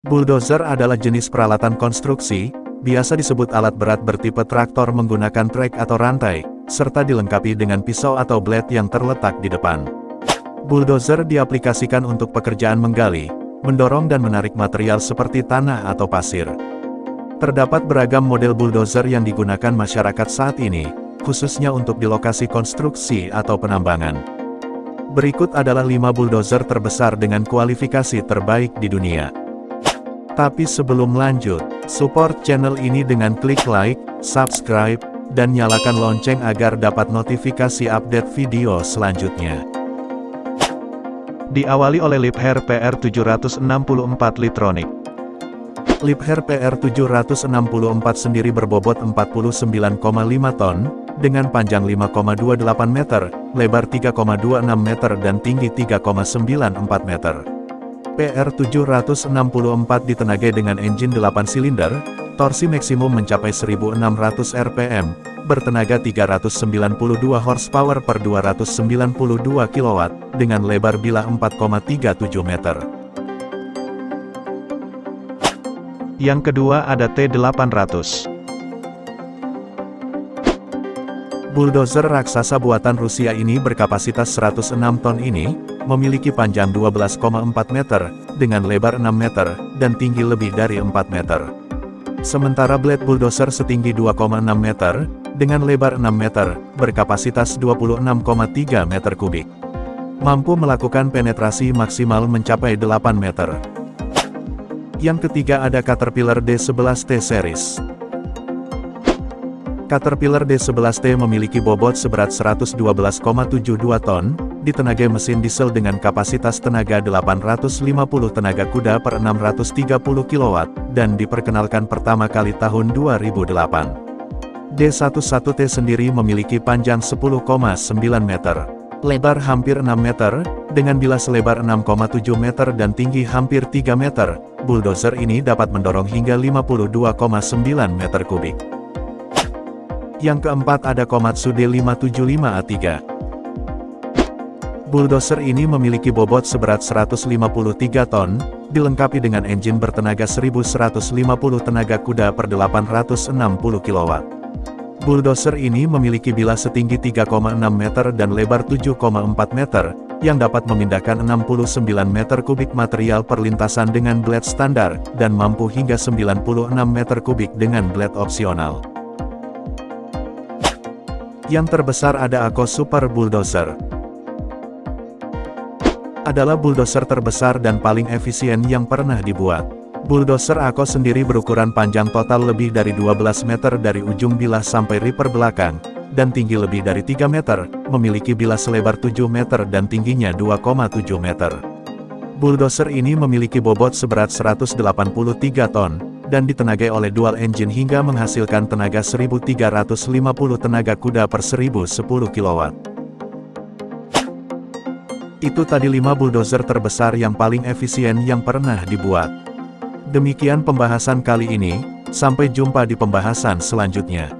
Bulldozer adalah jenis peralatan konstruksi, biasa disebut alat berat bertipe traktor menggunakan trek atau rantai, serta dilengkapi dengan pisau atau blade yang terletak di depan. Bulldozer diaplikasikan untuk pekerjaan menggali, mendorong dan menarik material seperti tanah atau pasir. Terdapat beragam model bulldozer yang digunakan masyarakat saat ini, khususnya untuk di lokasi konstruksi atau penambangan. Berikut adalah 5 bulldozer terbesar dengan kualifikasi terbaik di dunia. Tapi sebelum lanjut, support channel ini dengan klik like, subscribe, dan nyalakan lonceng agar dapat notifikasi update video selanjutnya. Diawali oleh Liebherr PR764 Litronic. Liebherr PR764 sendiri berbobot 49,5 ton, dengan panjang 5,28 meter, lebar 3,26 meter dan tinggi 3,94 meter. PR764 ditenagai dengan engine 8 silinder, torsi maksimum mencapai 1600 rpm, bertenaga 392 horsepower per 292 kW, dengan lebar bilah 4,37 meter. Yang kedua ada T800. Bulldozer raksasa buatan Rusia ini berkapasitas 106 ton ini, memiliki panjang 12,4 meter, dengan lebar 6 meter, dan tinggi lebih dari 4 meter. Sementara blade bulldozer setinggi 2,6 meter, dengan lebar 6 meter, berkapasitas 26,3 meter kubik. Mampu melakukan penetrasi maksimal mencapai 8 meter. Yang ketiga ada Caterpillar D11T Series. Caterpillar D11T memiliki bobot seberat 112,72 ton, ditenagai mesin diesel dengan kapasitas tenaga 850 tenaga kuda per 630 kW, dan diperkenalkan pertama kali tahun 2008. D11T sendiri memiliki panjang 10,9 meter, lebar hampir 6 meter, dengan bilas lebar 6,7 meter dan tinggi hampir 3 meter, bulldozer ini dapat mendorong hingga 52,9 meter kubik. Yang keempat ada Komatsu D575A3. Bulldozer ini memiliki bobot seberat 153 ton, dilengkapi dengan engine bertenaga 1150 tenaga kuda per 860 kW. Bulldozer ini memiliki bilah setinggi 3,6 meter dan lebar 7,4 meter, yang dapat memindahkan 69 meter kubik material perlintasan dengan blade standar, dan mampu hingga 96 meter kubik dengan blade opsional. Yang terbesar ada Ako Super Bulldozer. Adalah bulldozer terbesar dan paling efisien yang pernah dibuat. Bulldozer Ako sendiri berukuran panjang total lebih dari 12 meter dari ujung bilah sampai ripper belakang, dan tinggi lebih dari 3 meter, memiliki bilah selebar 7 meter dan tingginya 2,7 meter. Bulldozer ini memiliki bobot seberat 183 ton, dan ditenagai oleh dual engine hingga menghasilkan tenaga 1350 tenaga kuda per 1010 kW. Itu tadi 5 bulldozer terbesar yang paling efisien yang pernah dibuat. Demikian pembahasan kali ini, sampai jumpa di pembahasan selanjutnya.